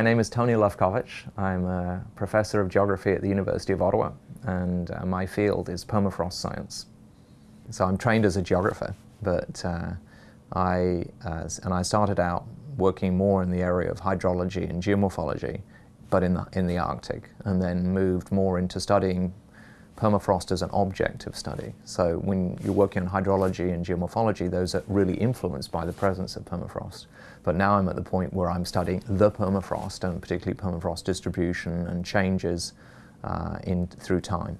My name is Tony Lewkowicz. I'm a professor of geography at the University of Ottawa, and uh, my field is permafrost science. So I'm trained as a geographer, but uh, I, uh, and I started out working more in the area of hydrology and geomorphology, but in the, in the Arctic, and then moved more into studying permafrost as an object of study. So when you're working on hydrology and geomorphology, those are really influenced by the presence of permafrost. But now I'm at the point where I'm studying the permafrost, and particularly permafrost distribution and changes uh, in, through time.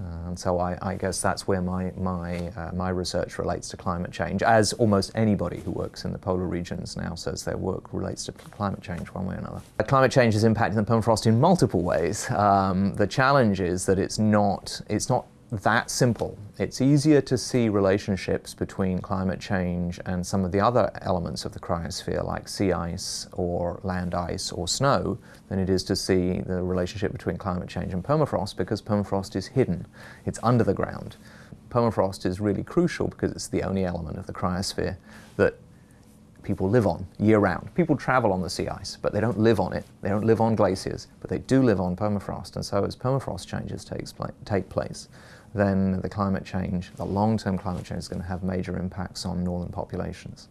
Uh, and so I, I, guess that's where my, my, uh, my research relates to climate change, as almost anybody who works in the polar regions now says their work relates to climate change one way or another. Climate change is impacting the permafrost in multiple ways. Um, the challenge is that it's not, it's not that simple. It's easier to see relationships between climate change and some of the other elements of the cryosphere like sea ice or land ice or snow than it is to see the relationship between climate change and permafrost because permafrost is hidden. It's under the ground. Permafrost is really crucial because it's the only element of the cryosphere that people live on year-round. People travel on the sea ice, but they don't live on it. They don't live on glaciers, but they do live on permafrost. And so as permafrost changes takes pla take place, then the climate change, the long-term climate change is going to have major impacts on northern populations.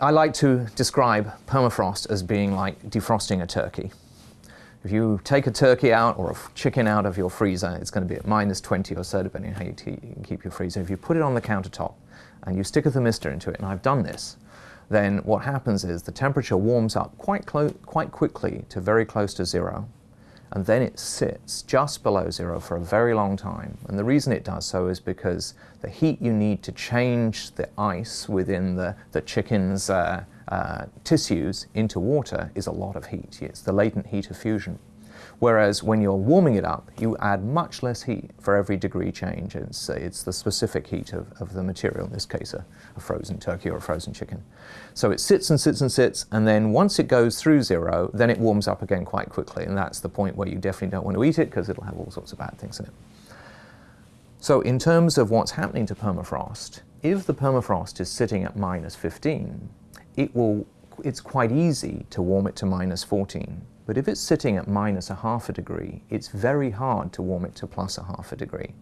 I like to describe permafrost as being like defrosting a turkey. If you take a turkey out or a chicken out of your freezer, it's going to be at minus 20 or so, depending on how you, you keep your freezer. If you put it on the countertop and you stick a thermistor into it, and I've done this, then what happens is the temperature warms up quite, quite quickly to very close to zero and then it sits just below zero for a very long time. And the reason it does so is because the heat you need to change the ice within the, the chicken's uh, uh, tissues into water is a lot of heat. It's the latent heat of fusion. Whereas when you're warming it up, you add much less heat for every degree change. It's, it's the specific heat of, of the material, in this case a, a frozen turkey or a frozen chicken. So it sits and sits and sits, and then once it goes through zero, then it warms up again quite quickly, and that's the point where you definitely don't want to eat it because it'll have all sorts of bad things in it. So in terms of what's happening to permafrost, if the permafrost is sitting at minus 15, it will, it's quite easy to warm it to minus 14 but if it's sitting at minus a half a degree, it's very hard to warm it to plus a half a degree.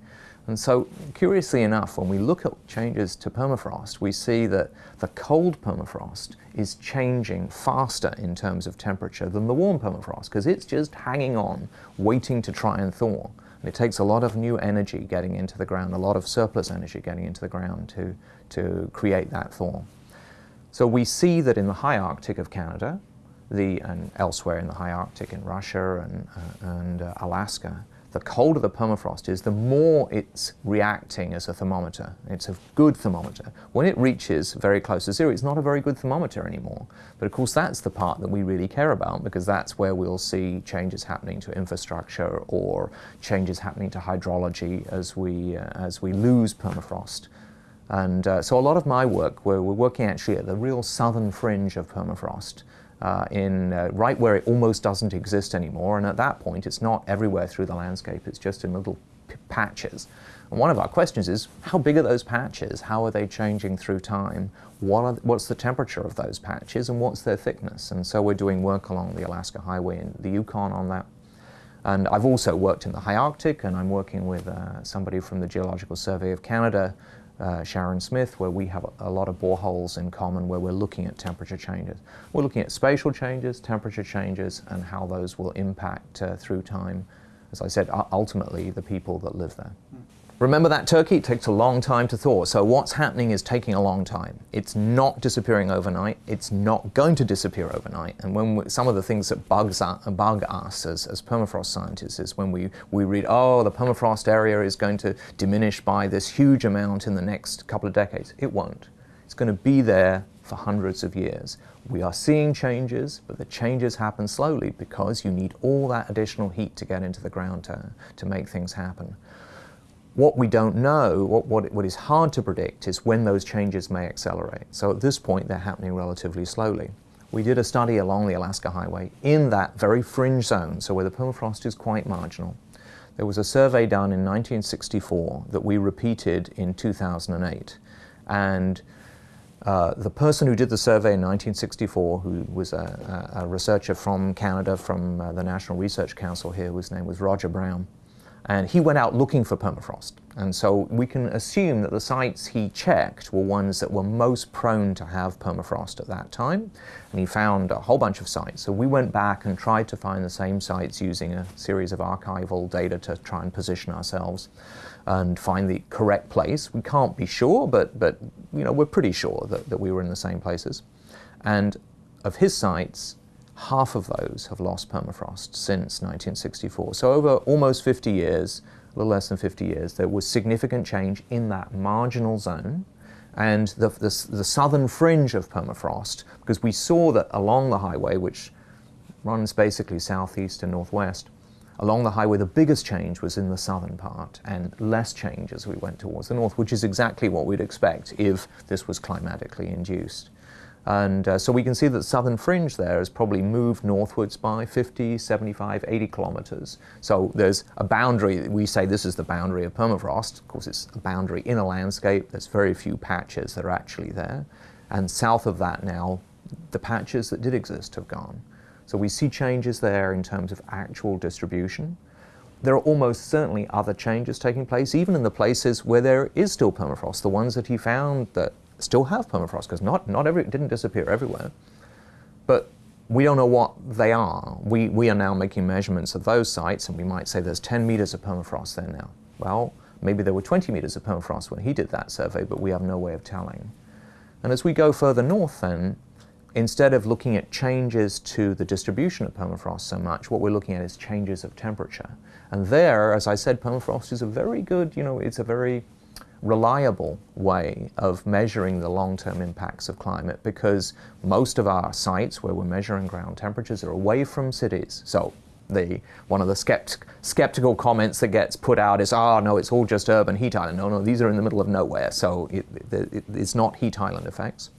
And so, curiously enough, when we look at changes to permafrost, we see that the cold permafrost is changing faster in terms of temperature than the warm permafrost, because it's just hanging on, waiting to try and thaw. And it takes a lot of new energy getting into the ground, a lot of surplus energy getting into the ground to, to create that thaw. So we see that in the high Arctic of Canada, the, and elsewhere in the high Arctic, in Russia and, uh, and uh, Alaska, the colder the permafrost is, the more it's reacting as a thermometer. It's a good thermometer. When it reaches very close to zero, it's not a very good thermometer anymore. But of course, that's the part that we really care about because that's where we'll see changes happening to infrastructure or changes happening to hydrology as we, uh, as we lose permafrost. And uh, so a lot of my work, we're working actually at the real southern fringe of permafrost, uh, in uh, right where it almost doesn't exist anymore. And at that point, it's not everywhere through the landscape, it's just in little patches. And one of our questions is, how big are those patches? How are they changing through time? What are, what's the temperature of those patches and what's their thickness? And so we're doing work along the Alaska Highway and the Yukon on that. And I've also worked in the high Arctic and I'm working with uh, somebody from the Geological Survey of Canada uh, Sharon Smith, where we have a, lot of boreholes in common where we're looking at temperature changes. We're looking at spatial changes, temperature changes, and how those will impact uh, through time, as I said, ultimately the people that live there. Remember that turkey? It takes a long time to thaw. So what's happening is taking a long time. It's not disappearing overnight. It's not going to disappear overnight. And when we, some of the things that bugs us, bug us as, as permafrost scientists is when we, we read, oh, the permafrost area is going to diminish by this huge amount in the next couple of decades. It won't. It's going to be there for hundreds of years. We are seeing changes, but the changes happen slowly because you need all that additional heat to get into the ground to, to make things happen. What we don't know, what, what, what is hard to predict, is when those changes may accelerate. So at this point, they're happening relatively slowly. We did a study along the Alaska Highway in that very fringe zone, so where the permafrost is quite marginal. There was a survey done in 1964 that we repeated in 2008. And Uh, the person who did the survey in 1964, who was a, a researcher from Canada, from uh, the National Research Council here, his name was Roger Brown, and he went out looking for permafrost. And so we can assume that the sites he checked were ones that were most prone to have permafrost at that time. And he found a whole bunch of sites. So we went back and tried to find the same sites using a series of archival data to try and position ourselves and find the correct place. We can't be sure, but, but you know, we're pretty sure that, that we were in the same places. And of his sites, half of those have lost permafrost since 1964. So over almost 50 years, a little less than 50 years, there was significant change in that marginal zone and the, the, the, southern fringe of permafrost, because we saw that along the highway, which runs basically southeast and northwest, along the highway the biggest change was in the southern part and less change as we went towards the north, which is exactly what we'd expect if this was climatically induced. And uh, so we can see that the southern fringe there has probably moved northwards by 50, 75, 80 kilometers. So there's a boundary, we say this is the boundary of permafrost. Of course, it's a boundary in a landscape. There's very few patches that are actually there. And south of that now, the patches that did exist have gone. So we see changes there in terms of actual distribution. There are almost certainly other changes taking place, even in the places where there is still permafrost, the ones that he found that still have permafrost because not, not every, it didn't disappear everywhere. But we don't know what they are. We, we are now making measurements of those sites and we might say there's 10 meters of permafrost there now. Well, maybe there were 20 meters of permafrost when he did that survey, but we have no way of telling. And as we go further north then, instead of looking at changes to the distribution of permafrost so much, what we're looking at is changes of temperature. And there, as I said, permafrost is a very good, you know, it's a very reliable way of measuring the long-term impacts of climate because most of our sites where we're measuring ground temperatures are away from cities. So the, one of the skept, skeptical comments that gets put out is, ah, oh, no, it's all just urban heat island. No, no, these are in the middle of nowhere, so it, it, it's not heat island effects.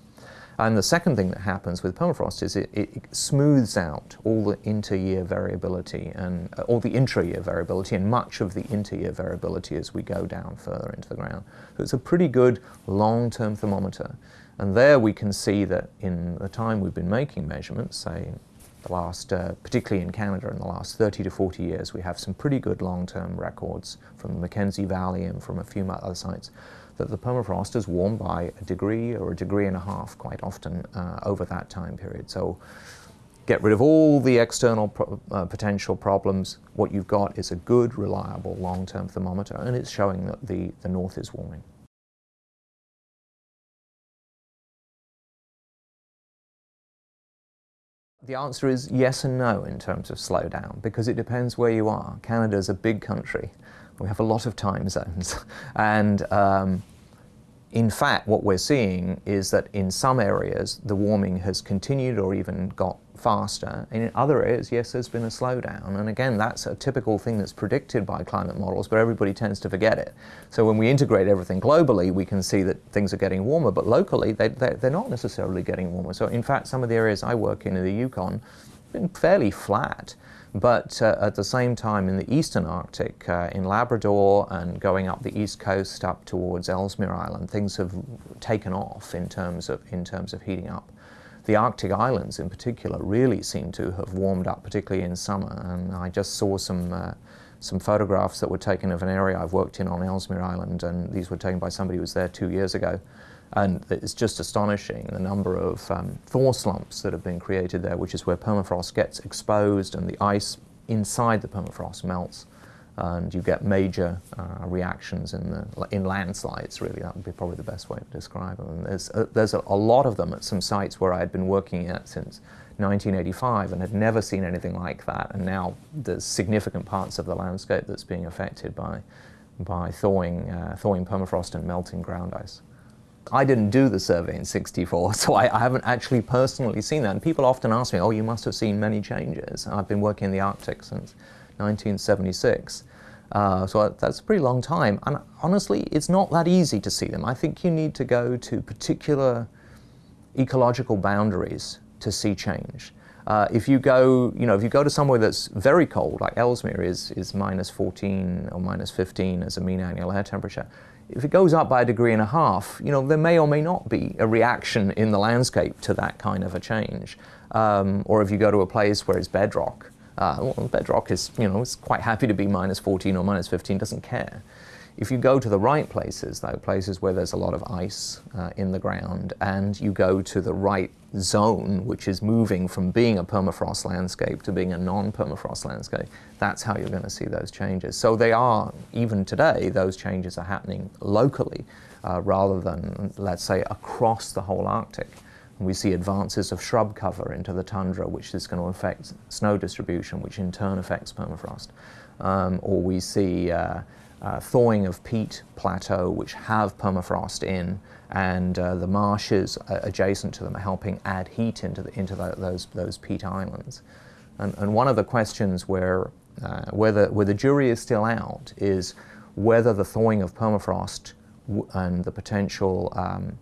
And the second thing that happens with permafrost is it, it smooths out all the inter-year variability and uh, all the intra-year variability and much of the inter-year variability as we go down further into the ground. So it's a pretty good long-term thermometer. And there we can see that in the time we've been making measurements, say the last, uh, particularly in Canada in the last 30 to 40 years, we have some pretty good long-term records from the Mackenzie Valley and from a few other sites that the permafrost is warmed by a degree or a degree and a half quite often uh, over that time period. So get rid of all the external pro uh, potential problems. What you've got is a good, reliable, long-term thermometer, and it's showing that the, the north is warming. The answer is yes and no in terms of slowdown, because it depends where you are. Canada is a big country. We have a lot of time zones. and um, in fact, what we're seeing is that in some areas, the warming has continued or even got faster. And in other areas, yes, there's been a slowdown. And again, that's a typical thing that's predicted by climate models, but everybody tends to forget it. So when we integrate everything globally, we can see that things are getting warmer, but locally, they, they're not necessarily getting warmer. So in fact, some of the areas I work in in the Yukon have been fairly flat. But uh, at the same time, in the eastern Arctic, uh, in Labrador and going up the east coast up towards Ellesmere Island, things have taken off in terms of, in terms of heating up. The Arctic islands in particular really seem to have warmed up, particularly in summer. And I just saw some, uh, some photographs that were taken of an area I've worked in on Ellesmere Island, and these were taken by somebody who was there two years ago. And it's just astonishing the number of um, thaw slumps that have been created there, which is where permafrost gets exposed and the ice inside the permafrost melts. And you get major uh, reactions in, the, in landslides, really. That would be probably the best way to describe them. And there's, a, there's a, a lot of them at some sites where I had been working at since 1985 and had never seen anything like that. And now there's significant parts of the landscape that's being affected by, by thawing, uh, thawing permafrost and melting ground ice. I didn't do the survey in 64, so I, I, haven't actually personally seen that. And people often ask me, oh, you must have seen many changes. I've been working in the Arctic since 1976. Uh, so that's a pretty long time. And honestly, it's not that easy to see them. I think you need to go to particular ecological boundaries to see change. Uh, if you go, you know, if you go to somewhere that's very cold, like Ellesmere is, is minus 14 or minus 15 as a mean annual air temperature, if it goes up by a degree and a half, you know, there may or may not be a reaction in the landscape to that kind of a change. Um, or if you go to a place where it's bedrock, uh, well, bedrock is, you know, it's quite happy to be minus 14 or minus 15, doesn't care. If you go to the right places, though, places where there's a lot of ice uh, in the ground, and you go to the right zone, which is moving from being a permafrost landscape to being a non-permafrost landscape, that's how you're going to see those changes. So they are, even today, those changes are happening locally uh, rather than, let's say, across the whole Arctic. We see advances of shrub cover into the tundra, which is going to affect snow distribution, which in turn affects permafrost. Um, or we see uh, uh, thawing of peat plateau, which have permafrost in, and uh, the marshes adjacent to them are helping add heat into, the, into the, those, those peat islands. And, and, one of the questions where, uh, where, the, where the jury is still out is whether the thawing of permafrost and the potential um,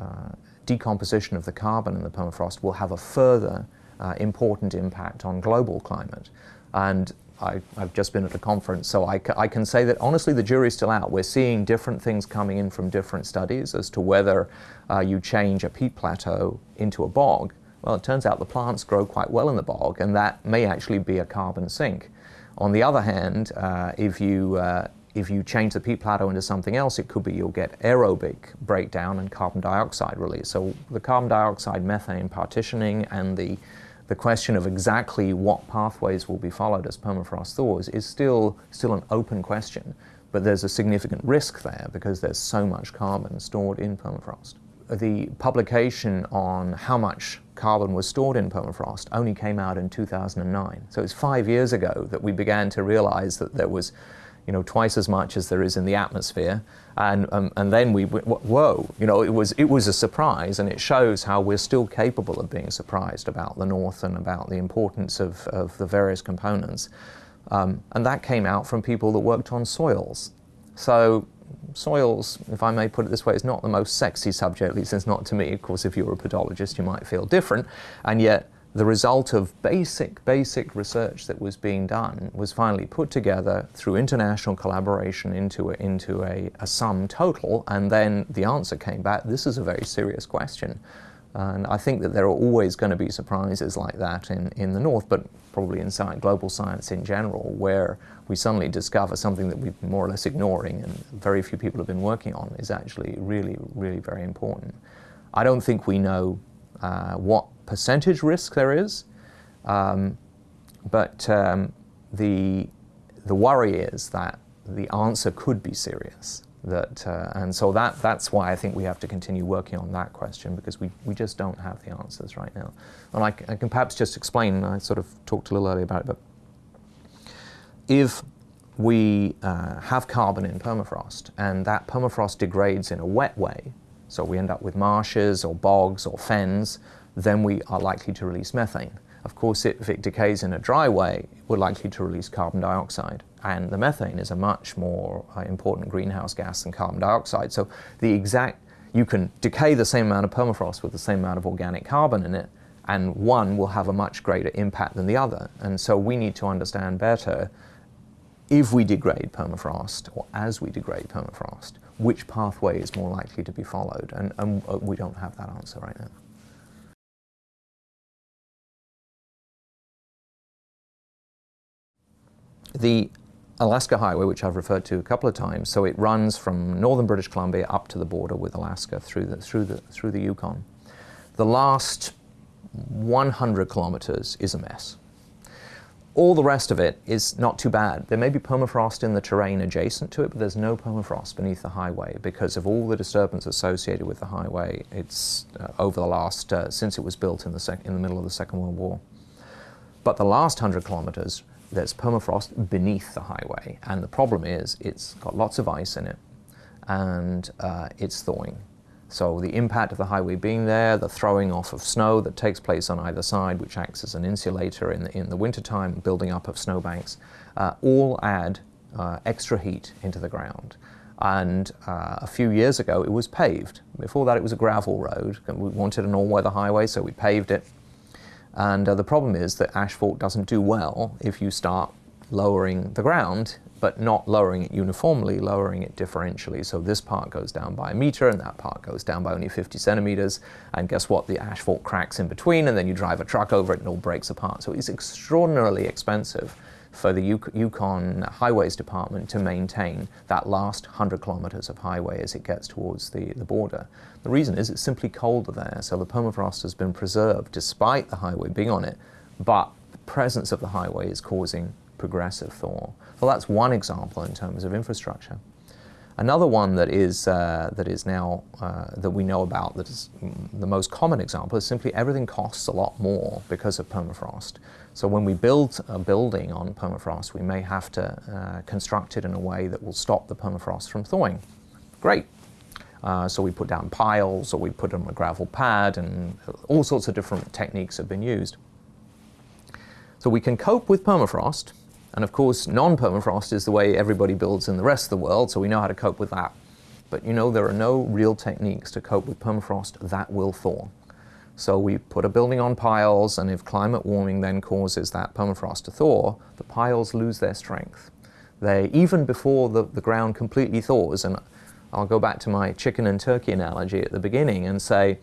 uh, decomposition of the carbon in the permafrost will have a further uh, important impact on global climate. And I, have just been at a conference, so I, I, can say that honestly the jury's still out. We're seeing different things coming in from different studies as to whether uh, you change a peat plateau into a bog. Well, it turns out the plants grow quite well in the bog, and that may actually be a carbon sink. On the other hand, uh, if you uh, if you change the peat plateau into something else, it could be you'll get aerobic breakdown and carbon dioxide release. So the carbon dioxide methane partitioning and the the question of exactly what pathways will be followed as permafrost thaws is still, still an open question, but there's a significant risk there because there's so much carbon stored in permafrost. The publication on how much carbon was stored in permafrost only came out in 2009. So it's five years ago that we began to realize that there was you know, twice as much as there is in the atmosphere. And, um, and then we, whoa, you know, it was, it was a surprise and it shows how we're still capable of being surprised about the North and about the importance of, of the various components. Um, and that came out from people that worked on soils. So soils, if I may put it this way, is not the most sexy subject, at least it's not to me. Of course, if you're a pedologist, you might feel different. And yet, the result of basic, basic research that was being done was finally put together through international collaboration into a, into a, a sum total, and then the answer came back, this is a very serious question. And I think that there are always going to be surprises like that in, in the North, but probably in science, global science in general, where we suddenly discover something that we've been more or less ignoring and very few people have been working on is actually really, really very important. I don't think we know uh, what percentage risk there is, um, but um, the, the worry is that the answer could be serious. That, uh, and so that, that's why I think we have to continue working on that question because we, we just don't have the answers right now. And I, I can perhaps just explain, I sort of talked a little earlier about it, but if we uh, have carbon in permafrost and that permafrost degrades in a wet way, so we end up with marshes or bogs or fens, then we are likely to release methane. Of course, if it decays in a dry way, we're likely to release carbon dioxide. And the methane is a much more uh, important greenhouse gas than carbon dioxide. So the exact, you can decay the same amount of permafrost with the same amount of organic carbon in it, and one will have a much greater impact than the other. And so we need to understand better if we degrade permafrost, or as we degrade permafrost, which pathway is more likely to be followed. And, and uh, we don't have that answer right now. The Alaska Highway, which I've referred to a couple of times, so it runs from northern British Columbia up to the border with Alaska through the, through the, through the Yukon. The last 100 kilometers is a mess. All the rest of it is not too bad. There may be permafrost in the terrain adjacent to it, but there's no permafrost beneath the highway because of all the disturbance associated with the highway. It's uh, over the last, uh, since it was built in the, in the middle of the Second World War. But the last 100 kilometers there's permafrost beneath the highway. And the problem is it's got lots of ice in it and uh, it's thawing. So the impact of the highway being there, the throwing off of snow that takes place on either side, which acts as an insulator in the, in the wintertime, building up of snowbanks, uh, all add uh, extra heat into the ground. And uh, a few years ago, it was paved. Before that, it was a gravel road. And we wanted an all-weather highway, so we paved it. And uh, the problem is that asphalt doesn't do well if you start lowering the ground, but not lowering it uniformly, lowering it differentially. So this part goes down by a meter and that part goes down by only 50 centimeters. And guess what? The asphalt cracks in between and then you drive a truck over it and it all breaks apart. So it's extraordinarily expensive for the Yukon Highways Department to maintain that last 100 kilometers of highway as it gets towards the, the border. The reason is it's simply colder there, so the permafrost has been preserved despite the highway being on it, but the presence of the highway is causing progressive thaw. Well, that's one example in terms of infrastructure. Another one that is, uh, that is now, uh, that we know about, that is the most common example, is simply everything costs a lot more because of permafrost. So when we build a building on permafrost, we may have to uh, construct it in a way that will stop the permafrost from thawing. Great. Uh, so we put down piles or we put on a gravel pad and all sorts of different techniques have been used. So we can cope with permafrost and of course non-permafrost is the way everybody builds in the rest of the world so we know how to cope with that. But you know there are no real techniques to cope with permafrost that will thaw. So we put a building on piles, and if climate warming then causes that permafrost to thaw, the piles lose their strength. They, even before the, the ground completely thaws, and I'll go back to my chicken and turkey analogy at the beginning and say,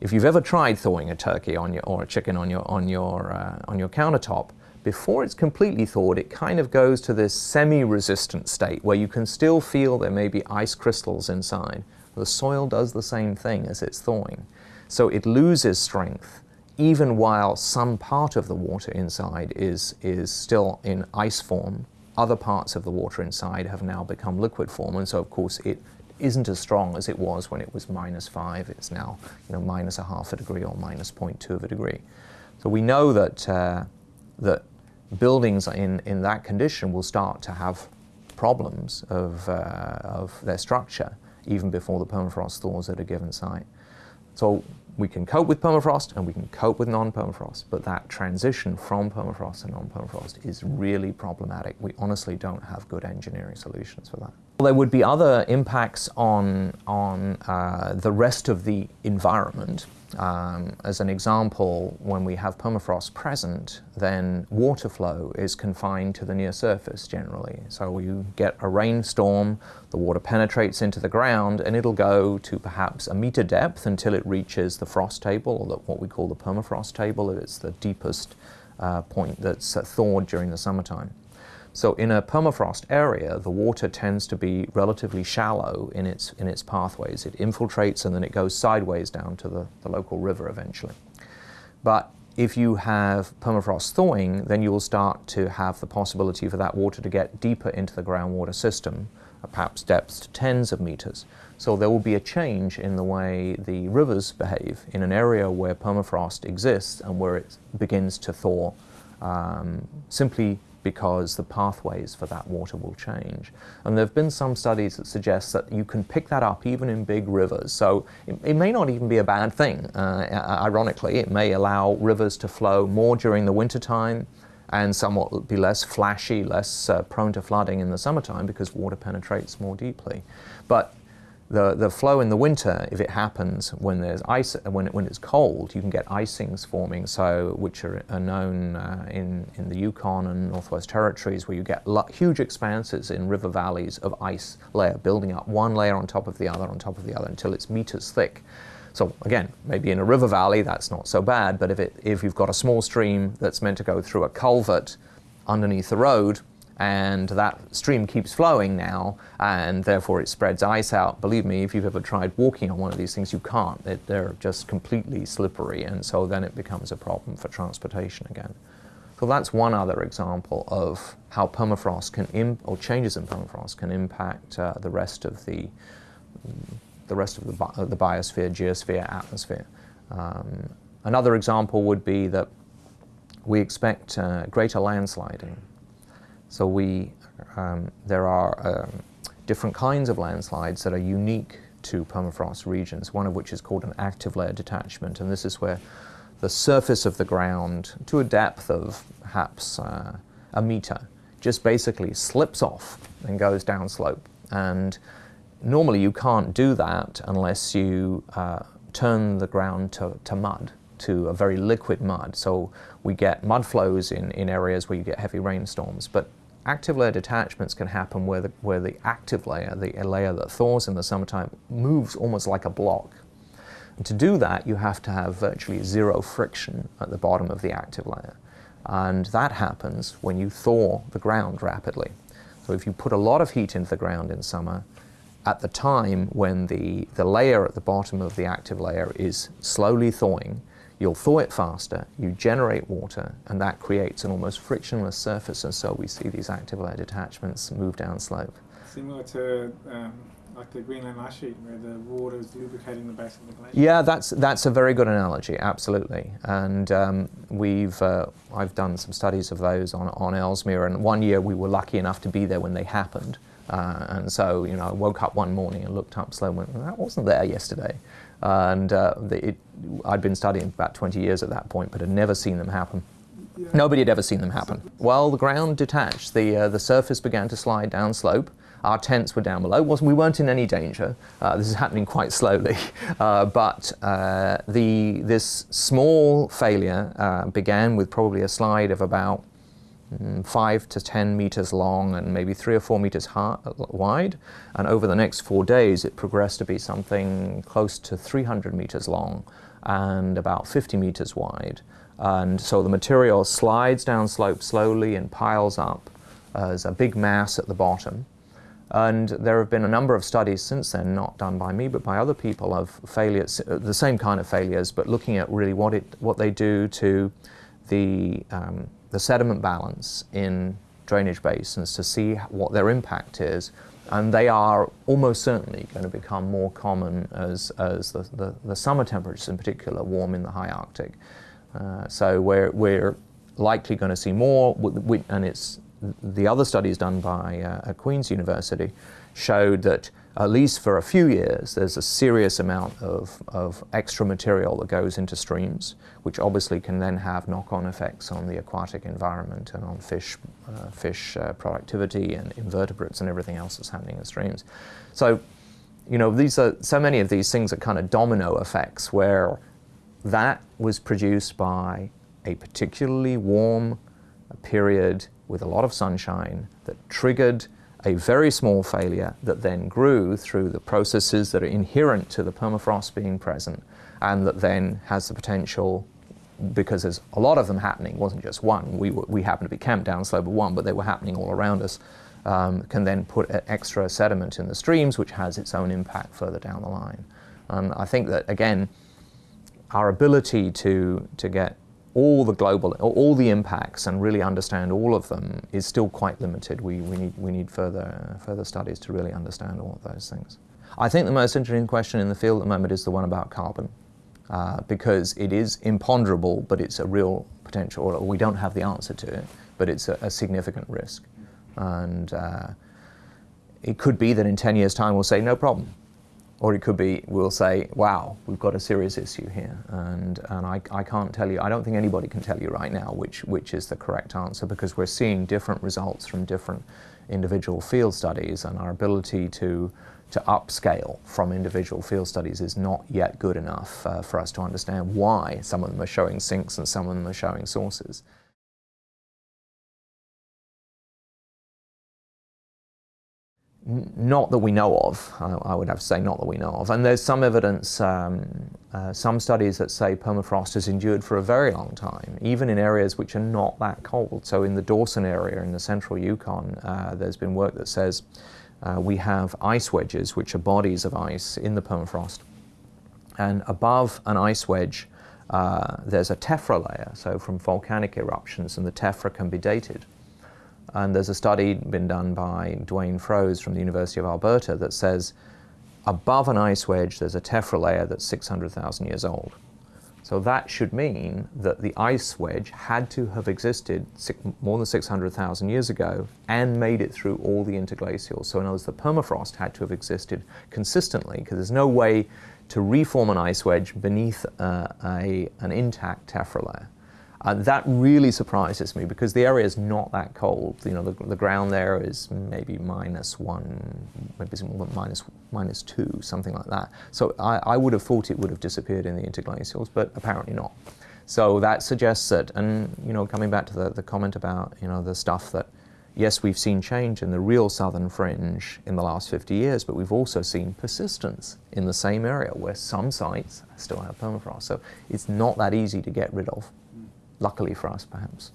if you've ever tried thawing a turkey on your, or a chicken on your, on your, uh, on your countertop, before it's completely thawed, it kind of goes to this semi-resistant state where you can still feel there may be ice crystals inside. The soil does the same thing as it's thawing. So it loses strength even while some part of the water inside is, is still in ice form. Other parts of the water inside have now become liquid form, and so of course it isn't as strong as it was when it was minus five. It's now you know, minus a half a degree or minus 0.2 of a degree. So we know that, uh, that buildings in, in that condition will start to have problems of, uh, of their structure even before the permafrost thaws at a given site. So we can cope with permafrost and we can cope with non-permafrost, but that transition from permafrost to non-permafrost is really problematic. We honestly don't have good engineering solutions for that. Well, there would be other impacts on, on uh, the rest of the environment. Um, as an example, when we have permafrost present, then water flow is confined to the near surface generally. So you get a rainstorm, the water penetrates into the ground, and it'll go to perhaps a meter depth until it reaches the frost table, or the, what we call the permafrost table. It's the deepest uh, point that's thawed during the summertime. So in a permafrost area, the water tends to be relatively shallow in its, in its pathways. It infiltrates and then it goes sideways down to the, the local river eventually. But if you have permafrost thawing, then you will start to have the possibility for that water to get deeper into the groundwater system, uh, perhaps depths to tens of meters. So there will be a change in the way the rivers behave in an area where permafrost exists and where it begins to thaw um, simply because the pathways for that water will change. And there have been some studies that suggest that you can pick that up even in big rivers. So it, it may not even be a bad thing. Uh, ironically, it may allow rivers to flow more during the wintertime and somewhat be less flashy, less uh, prone to flooding in the summertime because water penetrates more deeply. But the, the flow in the winter, if it happens when there's ice, when, when it's cold, you can get icings forming, so which are, are known uh, in, in the Yukon and Northwest Territories, where you get huge expanses in river valleys of ice layer building up, one layer on top of the other on top of the other until it's meters thick. So again, maybe in a river valley that's not so bad, but if, it, if you've got a small stream that's meant to go through a culvert underneath the road, and that stream keeps flowing now and therefore it spreads ice out. Believe me, if you've ever tried walking on one of these things, you can't. It, they're just completely slippery and so then it becomes a problem for transportation again. So that's one other example of how permafrost can, or changes in permafrost can impact uh, the rest of the, the rest of the, bi the biosphere, geosphere, atmosphere. Um, another example would be that we expect uh, greater landsliding so we, um, there are um, different kinds of landslides that are unique to permafrost regions, one of which is called an active layer detachment, and this is where the surface of the ground, to a depth of perhaps uh, a meter, just basically slips off and goes down slope. And normally you can't do that unless you uh, turn the ground to, to mud to a very liquid mud. So we get mud flows in, in areas where you get heavy rainstorms. But active layer detachments can happen where the, where the active layer, the layer that thaws in the summertime, moves almost like a block. And to do that, you have to have virtually zero friction at the bottom of the active layer. And that happens when you thaw the ground rapidly. So if you put a lot of heat into the ground in summer, at the time when the, the layer at the bottom of the active layer is slowly thawing, you'll thaw it faster, you generate water, and that creates an almost frictionless surface, and so we see these active layer detachments move down slope. Similar to um, like the Greenland ice sheet, where the water is lubricating the base of the glacier. Yeah, that's that's a very good analogy, absolutely. And um, we've uh, I've done some studies of those on on Ellesmere, and one year we were lucky enough to be there when they happened. Uh, and so, you know, I woke up one morning and looked up slow and went, that wasn't there yesterday. And uh, the, it, I'd been studying about 20 years at that point, but had never seen them happen. Yeah. Nobody had ever seen them happen. Well, the ground detached. The, uh, the surface began to slide down slope. Our tents were down below. we weren't in any danger. Uh, this is happening quite slowly. Uh, but uh, the, this small failure uh, began with probably a slide of about five to 10 meters long and maybe three or four meters high, wide. And over the next four days, it progressed to be something close to 300 meters long and about 50 meters wide. And so the material slides down slope slowly and piles up as a big mass at the bottom. And there have been a number of studies since then, not done by me, but by other people, of failures, the same kind of failures, but looking at really what, it, what they do to the, um, the sediment balance in drainage basins to see what their impact is. And they are almost certainly going to become more common as, as the, the, the summer temperatures in particular warm in the high Arctic. Uh, so we're, we're likely going to see more, and it's the other studies done by uh, at Queen's University showed that at least for a few years there's a serious amount of, of extra material that goes into streams, which obviously can then have knock-on effects on the aquatic environment and on fish, uh, fish uh, productivity and invertebrates and everything else that's happening in streams. So, you know, these are so many of these things are kind of domino effects where that was produced by a particularly warm period with a lot of sunshine that triggered a very small failure that then grew through the processes that are inherent to the permafrost being present and that then has the potential because there's a lot of them happening, wasn't just one. We, we happened to be camped down slope of one, but they were happening all around us. Um, can then put extra sediment in the streams, which has its own impact further down the line. And I think that, again, our ability to, to get all the global, all the impacts and really understand all of them is still quite limited. We, we, need, we need further, further studies to really understand all of those things. I think the most interesting question in the field at the moment is the one about carbon. Uh, because it is imponderable, but it's a real potential, or we don't have the answer to it, but it's a, a significant risk. And uh, it could be that in 10 years' time we'll say, no problem, or it could be, we'll say, wow, we've got a serious issue here. And, and I, I can't tell you, I don't think anybody can tell you right now which, which is the correct answer because we're seeing different results from different individual field studies and our ability to, to upscale from individual field studies is not yet good enough uh, for us to understand why some of them are showing sinks and some of them are showing sources. Not that we know of, I, would have to say not that we know of. And there's some evidence, um, uh, some studies that say permafrost has endured for a very long time, even in areas which are not that cold. So in the Dawson area in the central Yukon, uh, there's been work that says uh, we have ice wedges, which are bodies of ice in the permafrost. And above an ice wedge, uh, there's a tephra layer, so from volcanic eruptions, and the tephra can be dated. And there's a study been done by Duane Froese from the University of Alberta that says above an ice wedge there's a tephra layer that's 600,000 years old. So that should mean that the ice wedge had to have existed more than 600,000 years ago and made it through all the interglacials. So in other words, the permafrost had to have existed consistently because there's no way to reform an ice wedge beneath uh, a, an intact tephra layer. Uh, that really surprises me because the area is not that cold. You know, the, the ground there is maybe minus one, maybe minus, minus two, something like that. So I, I would have thought it would have disappeared in the interglacials, but apparently not. So that suggests that, and you know, coming back to the, the comment about, you know, the stuff that yes, we've seen change in the real southern fringe in the last 50 years, but we've also seen persistence in the same area where some sites still have permafrost. So it's not that easy to get rid of, luckily for us perhaps.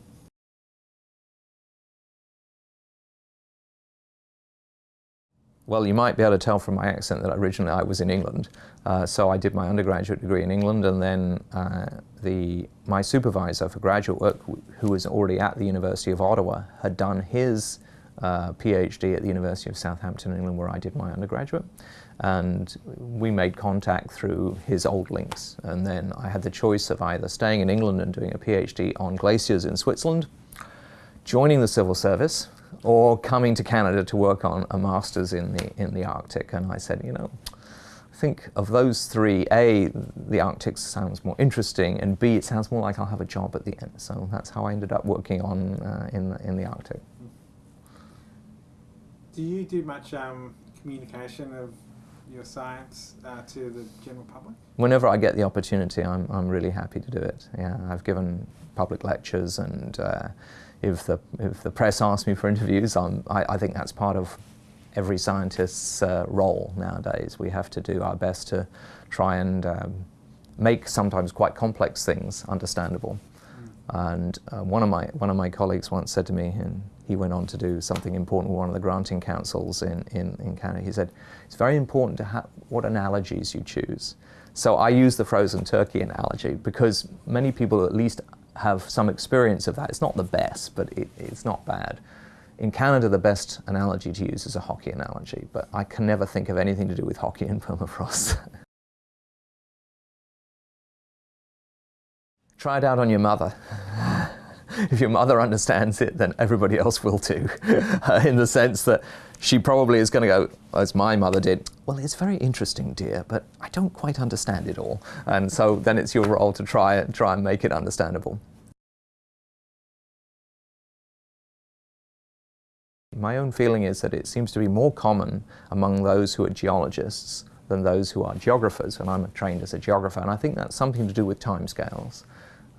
Well, you might be able to tell from my accent that originally I was in England. Uh, so I did my undergraduate degree in England and then uh, the, my supervisor for graduate work, who was already at the University of Ottawa, had done his uh, PhD at the University of Southampton, England, where I did my undergraduate. And we made contact through his old links. And then I had the choice of either staying in England and doing a PhD on glaciers in Switzerland, joining the civil service, or coming to Canada to work on a master's in the, in the Arctic. And I said, you know, I think of those three, A, the Arctic sounds more interesting, and B, it sounds more like I'll have a job at the end. So that's how I ended up working on uh, in, the, in the Arctic. Do you do much um, communication of your science uh, to the general public? Whenever I get the opportunity, I'm, I'm really happy to do it. Yeah, I've given public lectures and uh, if the, if the press asks me for interviews, I'm, I I think that's part of every scientist's uh, role nowadays. We have to do our best to try and um, make sometimes quite complex things understandable. Mm. And uh, one, of my, one of my colleagues once said to me, and he went on to do something important with one of the granting councils in, in, in Canada, he said, it's very important to have what analogies you choose. So I use the frozen turkey analogy because many people at least have some experience of that. It's not the best, but it, it's not bad. In Canada, the best analogy to use is a hockey analogy, but I can never think of anything to do with hockey and permafrost. Try it out on your mother. if your mother understands it, then everybody else will too. in the sense that she probably is going to go, as my mother did, well, it's very interesting, dear, but I don't quite understand it all. And so then it's your role to try, try and make it understandable. My own feeling is that it seems to be more common among those who are geologists than those who are geographers, and I'm trained as a geographer, and I think that's something to do with timescales.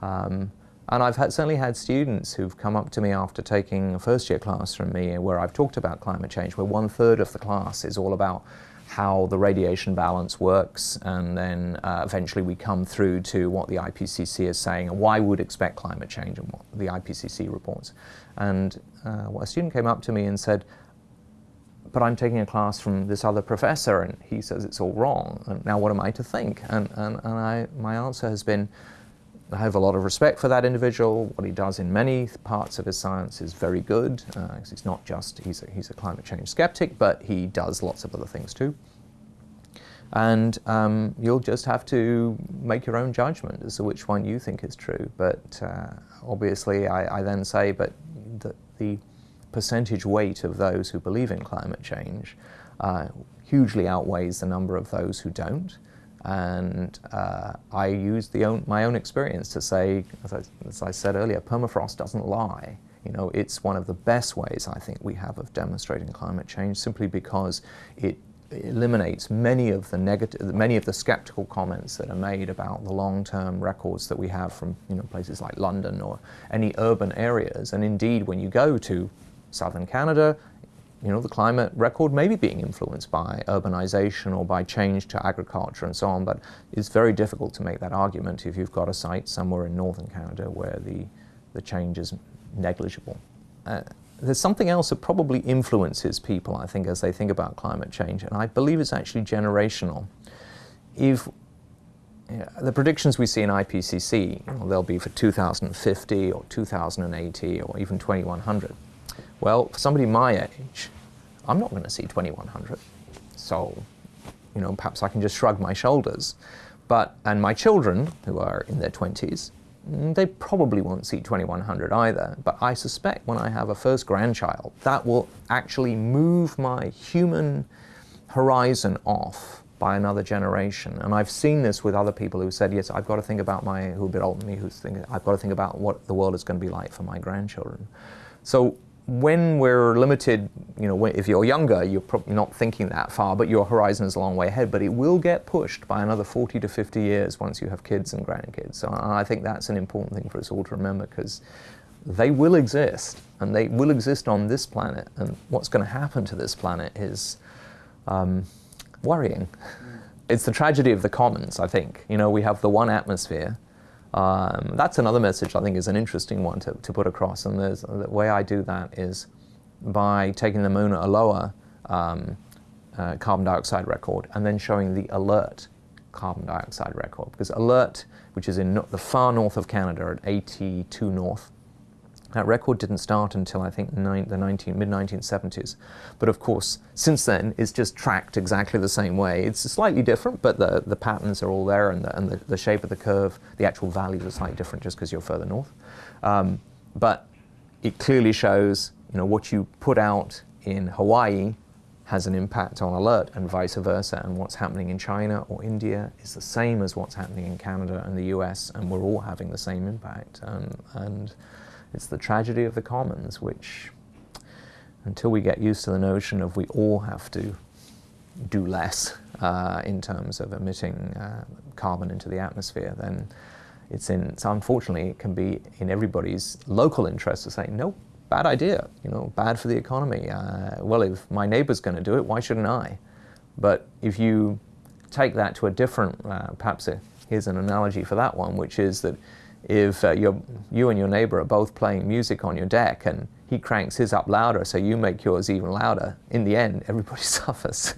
Um, and I've had, certainly had students who've come up to me after taking a first year class from me where I've talked about climate change, where one third of the class is all about how the radiation balance works and then uh, eventually we come through to what the IPCC is saying and why we would expect climate change and what the IPCC reports. And uh, well, a student came up to me and said, but I'm taking a class from this other professor and he says it's all wrong. And now what am I to think? And, and, and I, my answer has been, I have a lot of respect for that individual. What he does in many parts of his science is very good. Uh, he's not just, he's a, he's a climate change skeptic, but he does lots of other things too. And um, you'll just have to make your own judgment as to which one you think is true. But uh, obviously I, I, then say, but the, the, percentage weight of those who believe in climate change uh, hugely outweighs the number of those who don't. And uh, I use own, my own experience to say, as I, as I said earlier, permafrost doesn't lie. You know, it's one of the best ways I think we have of demonstrating climate change simply because it eliminates many of the negative, many of the skeptical comments that are made about the long-term records that we have from you know places like London or any urban areas. And indeed, when you go to southern Canada, you know, the climate record may be being influenced by urbanization or by change to agriculture and so on, but it's very difficult to make that argument if you've got a site somewhere in northern Canada where the, the change is negligible. Uh, there's something else that probably influences people, I think, as they think about climate change, and I believe it's actually generational. If the predictions we see in IPCC, you know, they'll be for 2050 or 2080 or even 2100. Well, for somebody my age, I'm not going to see 2100. So, you know, perhaps I can just shrug my shoulders. But, and my children, who are in their 20s, mm, they probably won't see 2100 either. But I suspect when I have a first grandchild, that will actually move my human horizon off by another generation. And I've seen this with other people who said, yes, I've got to think about my, who are a bit older than me, who's thinking, I've got to think about what the world is going to be like for my grandchildren. So when we're limited, you know, if you're younger, you're probably not thinking that far, but your horizon is a long way ahead. But it will get pushed by another 40 to 50 years once you have kids and grandkids. So I think that's an important thing for us all to remember because they will exist and they will exist on this planet. And what's going to happen to this planet is um, worrying. Mm. It's the tragedy of the commons, I think. You know, we have the one atmosphere um, that's another message I think is an interesting one to, to put across. And the way I do that is by taking the Mauna Loa um, uh, carbon dioxide record and then showing the Alert carbon dioxide record. Because Alert, which is in no the far north of Canada at 82 north, that record didn't start until I think the 19, mid-1970s. But of course, since then, it's just tracked exactly the same way. It's slightly different, but the, the patterns are all there and, the, and the, the shape of the curve, the actual values are slightly different just because you're further north. Um, but it clearly shows you know, what you put out in Hawaii has an impact on Alert and vice versa. And what's happening in China or India is the same as what's happening in Canada and the US, and we're all having the same impact. Um, and it's the tragedy of the commons, which, until we get used to the notion of we all have to do less uh, in terms of emitting uh, carbon into the atmosphere, then it's in, it's unfortunately, it can be in everybody's local interest to say, no, bad idea, you know, bad for the economy. Uh, well, if my neighbor's going to do it, why shouldn't I? But if you take that to a different, uh, perhaps a, here's an analogy for that one, which is that if uh, you and your neighbor are both playing music on your deck and he cranks his up louder so you make yours even louder, in the end, everybody suffers.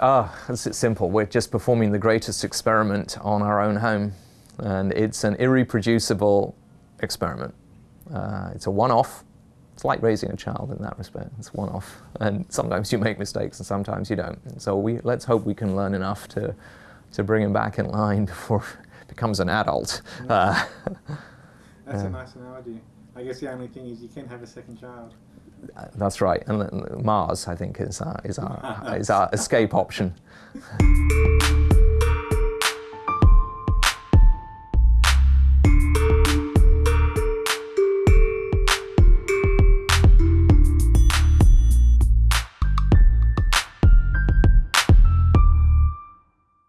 Ah, oh, it's simple. We're just performing the greatest experiment on our own home. And it's an irreproducible experiment. Uh, it's a one-off. It's like raising a child in that respect. It's one-off, and sometimes you make mistakes, and sometimes you don't. So we let's hope we can learn enough to to bring him back in line before he becomes an adult. Uh, That's a nice analogy. I guess the only thing is you can't have a second child. Uh, that's right, and Mars, I think, is our, is our, is our escape option.